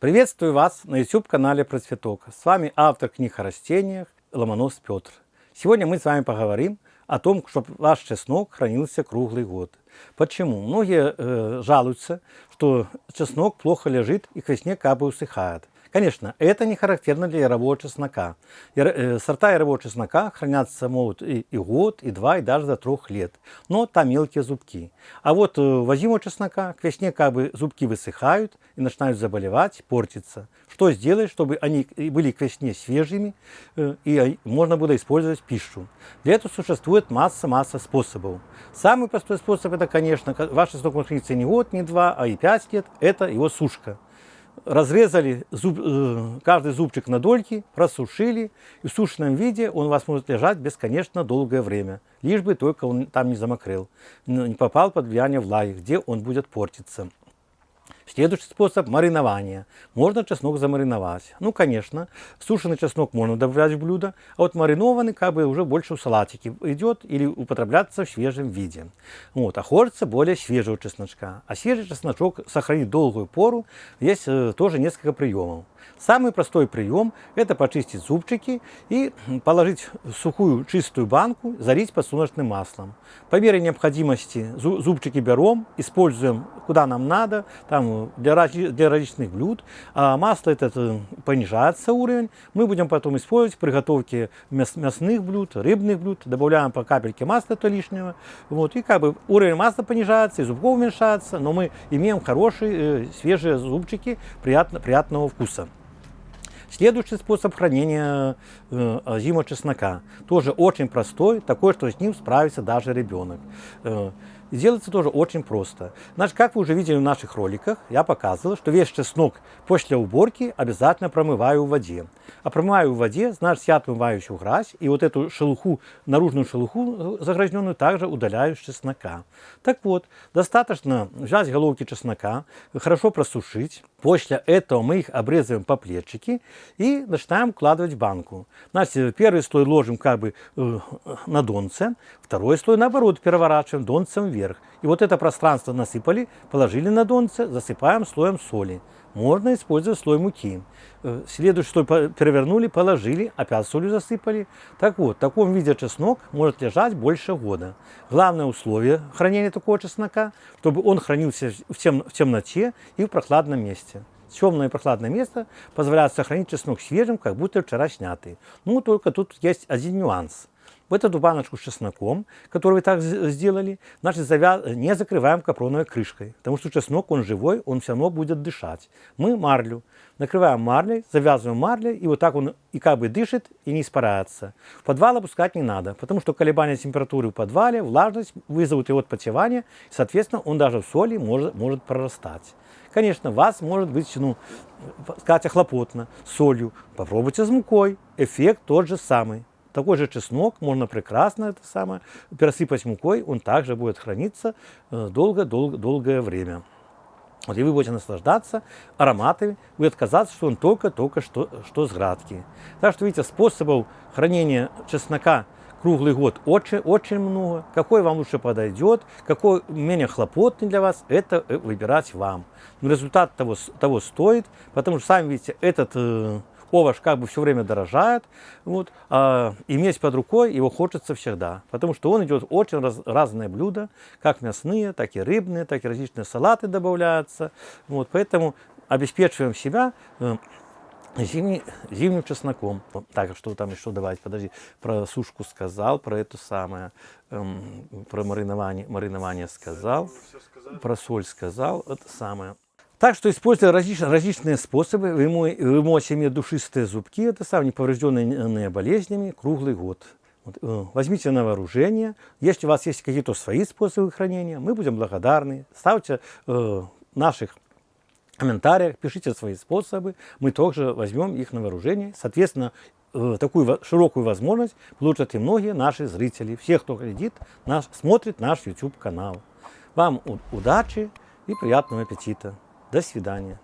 Приветствую вас на YouTube-канале Процветок. С вами автор книг о растениях Ломонос Петр. Сегодня мы с вами поговорим о том, чтобы ваш чеснок хранился круглый год. Почему? Многие э, жалуются, что чеснок плохо лежит и к весне как бы усыхает. Конечно, это не характерно для ярового чеснока. Э, сорта ярового чеснока хранятся могут и, и год, и два, и даже до трех лет. Но там мелкие зубки. А вот э, возимого чеснока к весне как бы зубки высыхают и начинают заболевать, портиться. Что сделать, чтобы они были к весне свежими э, и можно было использовать пищу? Для этого существует масса-масса способов. Самый простой способ это, конечно, ваш чеснок может храниться не год, не два, а и пять лет. Это его сушка разрезали зуб, э, каждый зубчик на дольки, просушили, и в сушеном виде он у вас может лежать бесконечно долгое время, лишь бы только он там не замокрел, не попал под влияние влаги, где он будет портиться. Следующий способ – маринования. Можно чеснок замариновать. Ну, конечно, сушеный чеснок можно добавлять в блюдо, а вот маринованный как бы уже больше в салатике идет или употребляться в свежем виде. Вот, а хочется более свежего чесночка. А свежий чесночок сохранить долгую пору есть э, тоже несколько приемов. Самый простой прием – это почистить зубчики и положить в сухую чистую банку, залить подсолнечным маслом. По мере необходимости зубчики берем, используем куда нам надо, там, для, для различных блюд. А масло этот э, понижается уровень. Мы будем потом использовать в приготовке мяс, мясных блюд, рыбных блюд. Добавляем по капельке масла, то лишнего. Вот, и как бы уровень масла понижается, и зубков уменьшается, но мы имеем хорошие, э, свежие зубчики приятно, приятного вкуса. Следующий способ хранения э, зимого чеснока. Тоже очень простой, такой, что с ним справится даже ребенок. Э, делается тоже очень просто. Значит, как вы уже видели в наших роликах, я показывал, что весь чеснок после уборки обязательно промываю в воде. А промываю в воде, значит, я отмываю еще грязь, и вот эту шелуху, наружную шелуху загрязненную также удаляю с чеснока. Так вот, достаточно взять головки чеснока, хорошо просушить. После этого мы их обрезаем по плечики и начинаем укладывать в банку. Значит, первый слой ложим как бы э, на донце, второй слой наоборот переворачиваем донцем вверх. И вот это пространство насыпали, положили на донце, засыпаем слоем соли. Можно использовать слой муки. Э, следующий слой перевернули, положили, опять солью засыпали. Так вот, в таком виде чеснок может лежать больше года. Главное условие хранения такого чеснока, чтобы он хранился в, тем, в темноте и в прохладном месте. Темное и прохладное место позволяет сохранить чеснок свежим, как будто вчера снятый. Ну, только тут есть один нюанс в эту баночку с чесноком, которую вы так сделали, значит, завя... не закрываем капроновой крышкой, потому что чеснок, он живой, он все равно будет дышать. Мы марлю накрываем марлей, завязываем марлей, и вот так он и как бы дышит и не испаряется. В подвал опускать не надо, потому что колебания температуры в подвале, влажность вызовут его отпотевание, и, соответственно, он даже в соли может, может прорастать. Конечно, вас может быть, ну, сказать, хлопотно, солью. Попробуйте с мукой, эффект тот же самый. Такой же чеснок можно прекрасно это самое пересыпать мукой, он также будет храниться долго-долгое время. Вот, и вы будете наслаждаться ароматами, будет казаться, что он только-только что, что с градки. Так что, видите, способов хранения чеснока круглый год очень, очень много. Какой вам лучше подойдет, какой менее хлопотный для вас, это э, выбирать вам. Но результат того, того стоит, потому что, сами видите, этот э, овощ как бы все время дорожает, вот, а иметь под рукой его хочется всегда, потому что он идет очень раз, разные блюда, как мясные, так и рыбные, так и различные салаты добавляются, вот, поэтому обеспечиваем себя э, зимний, зимним чесноком. Так, что там еще давать, подожди, про сушку сказал, про это самое, эм, про маринование, маринование сказал, про соль сказал, это самое. Так что, используя различные, различные способы, вы, вы можете иметь душистые зубки, это сам не поврежденные болезнями, круглый год. Вот, э, возьмите на вооружение. Если у вас есть какие-то свои способы хранения, мы будем благодарны. Ставьте э, наших комментариях, пишите свои способы, мы также возьмем их на вооружение. Соответственно, э, такую широкую возможность получат и многие наши зрители, все, кто глядит, наш, смотрит наш YouTube канал. Вам удачи и приятного аппетита! До свидания.